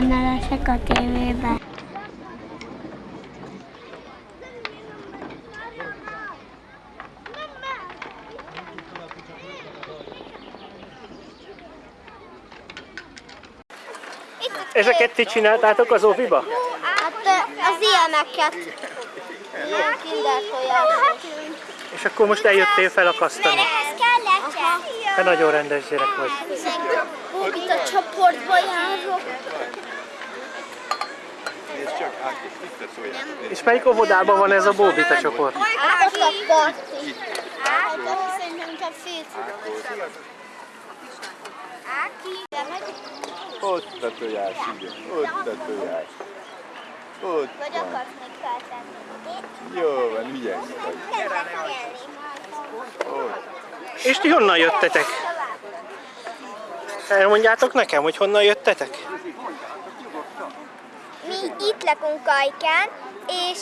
benne leszek a tévében. Ezeket ti csináltátok az óviba? Hát az ilyeneket. Ilyen És akkor most eljöttél felakasztani. ehhez kell lecse. Te nagyon rendes gyerek vagy. Itt a csoportba járok. És melyik óvodában van ez a Bóbita csoport? Hát ott a parti. Hát ott szerintem csak félszülő. Áki. Ott a tojás, igen. Ott a tojás. Ott Vagy akarsz még feltenni? Jó van, ügyes vagy. Ott. És ti honnan jöttetek? Elmondjátok nekem, hogy honnan jöttetek? Mi itt lakunk Ajkán, és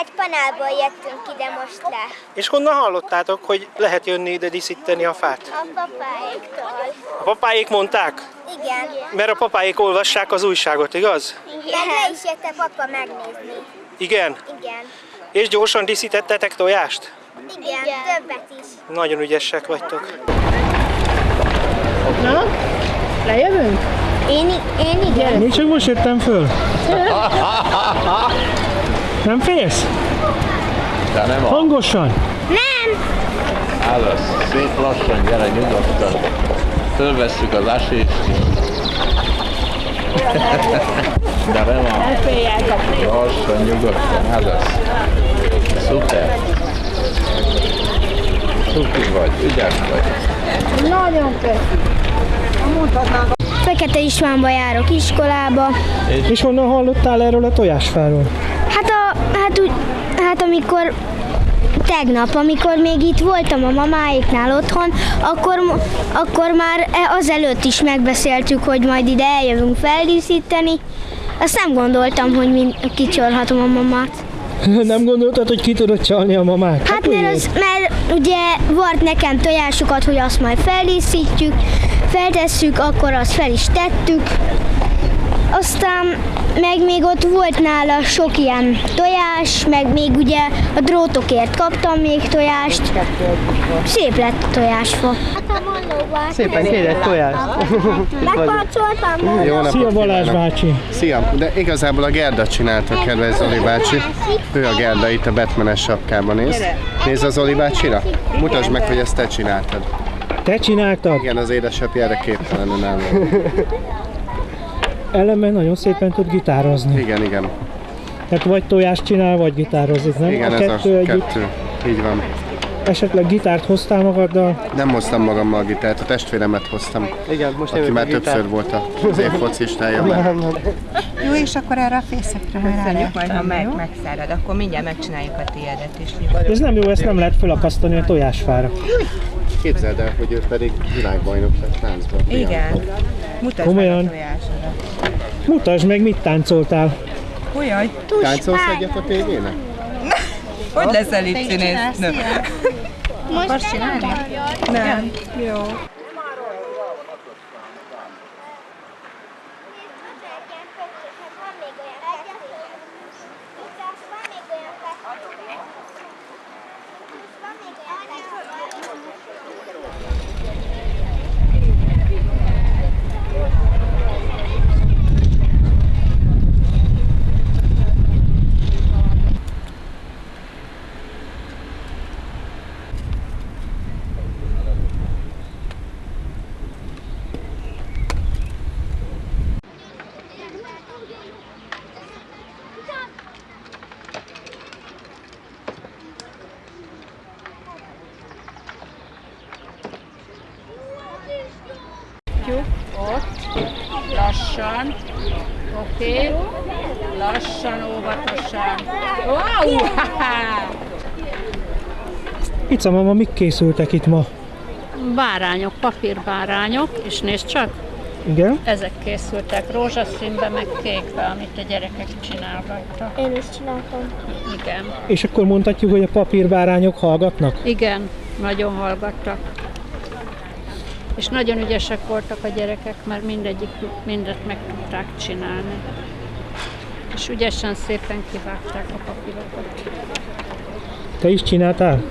egy panelból jöttünk ide most le. És honnan hallottátok, hogy lehet jönni ide díszíteni a fát? A papáiktól. A papáik mondták? Igen. Mert a papáik olvassák az újságot, igaz? Meg le is jött a papa megnézni. Igen. Igen. És gyorsan díszítettetek tojást? Igen, többet is. Nagyon ügyesek vagytok. Na, lejövünk? Én, én igen. Még csak most jöttem föl. Nem félsz? De nem a Hangosan. Nem! Állasz. Szép lassan, gyere nyugodtan. Fölvesszük az asést. De nem a... Lassan, nyugodtan, állasz. Szuper. Szupi vagy, ügyes vagy. Nagyon köszi. Fekete Istvánba járok iskolába. És honnan hallottál erről a tojásfáról? Hát, a, hát, úgy, hát amikor tegnap, amikor még itt voltam a mamáiknál otthon, akkor, akkor már e- azelőtt is megbeszéltük, hogy majd ide eljövünk feldíszíteni. Azt nem gondoltam, hogy mind, kicsorhatom a mamát. Nem gondoltad, hogy ki tudod csalni a mamát? Hát mert, az, mert ugye volt nekem tojásokat, hogy azt majd feldíszítjük, feltesszük, akkor azt fel is tettük. Aztán meg még ott volt nála sok ilyen tojás, meg még ugye a drótokért kaptam még tojást. Szép lett a tojásfa. Szépen kérek tojást. Megkarcoltam Jó napot Szia Balázs bácsi. Szia, de igazából a Gerda csinálta, kedves Zoli bácsi. Ő a Gerda itt a Batmanes sapkában néz. Nézd az Zoli bácsira. Mutasd meg, hogy ezt te csináltad. Te csináltad? Igen, az édesapja erre képtelen nem. Ellenben nagyon szépen tud gitározni. Igen, igen. Tehát vagy tojást csinál, vagy gitározik, nem? Igen, a ez kettő a együtt. kettő. Így van. Esetleg gitárt hoztál magaddal? Nem hoztam magammal a gitárt, a testvéremet hoztam. Igen, most Aki már többször volt az év focistája. Jó, és akkor erre a fészekre Köszönjük majd, ha meg, megszárad, akkor mindjárt megcsináljuk a tiédet is. Ez nem jó, ezt nem lehet felakasztani a tojásfára. Képzeld el, hogy ő pedig világbajnok lett láncban. Igen. Mutasd Komolyan? meg a tojásodat. Mutasd meg, mit táncoltál. Ujjaj, Táncolsz egyet a tévének? hogy leszel itt színésznő? Most csinálni? Nem. Jó. Ott, lassan, oké, lassan, óvatosan. Wow! Ica mama, mik készültek itt ma? Bárányok, papírbárányok, és nézd csak, Igen? ezek készültek rózsaszínbe, meg kékbe, amit a gyerekek csinálgattak. Én is csináltam. Igen, És akkor mondhatjuk, hogy a papírbárányok hallgatnak? igen, nagyon hallgattak. És nagyon ügyesek voltak a gyerekek, mert mindegyik mindet meg tudták csinálni. És ügyesen szépen kivágták a papírokat. Te is csináltál?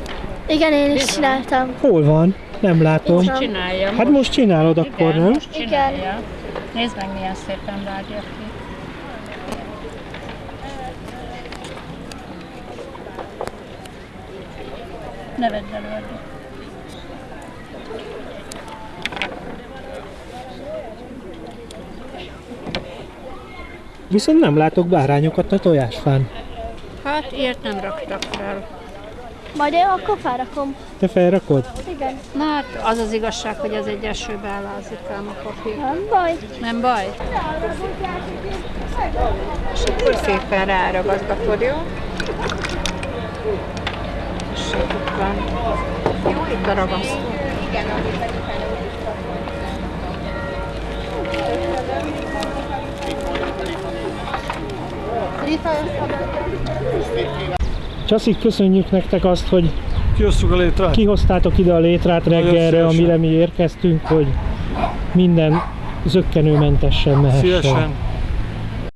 Igen, én is csináltam. Hol van? Nem látom. Most csinálja. Hát most csinálod akkor, Igen, nem? most csinálja. Nézd meg, milyen szépen vágja ki. Ne vedd előadni. Viszont nem látok bárányokat a tojásfán. Hát ilyet nem raktak fel. Majd én akkor felrakom. Te felrakod? Igen. Na hát az az igazság, hogy az egy esőbe ellázik ám a papír. Nem baj. Nem baj? És akkor szépen ráragazgatod, jó? És itt van. Jó, itt a ragasztó. Csaszik, köszönjük nektek azt, hogy Kiosztuk a létrát. kihoztátok ide a létrát reggelre, amire mi érkeztünk, hogy minden zöggenőmentesen mehessen. Szívesen.